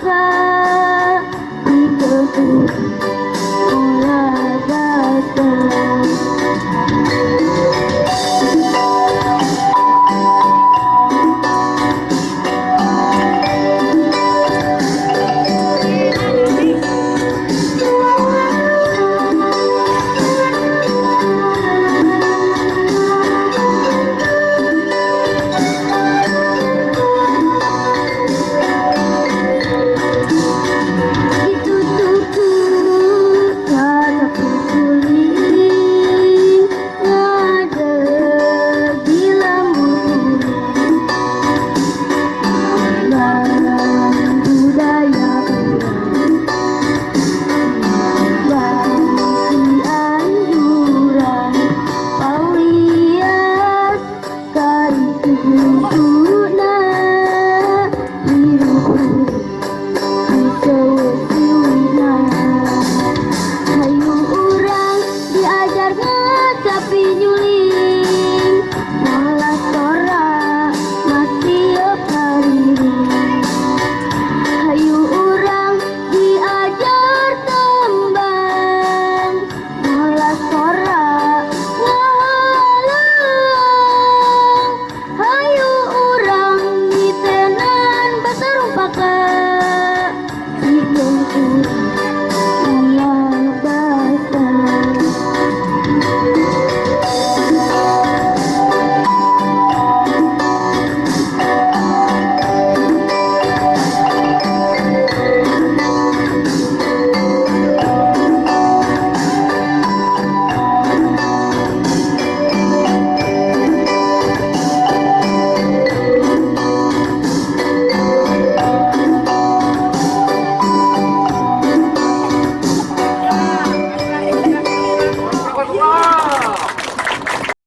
นะคะที่เธ Oh,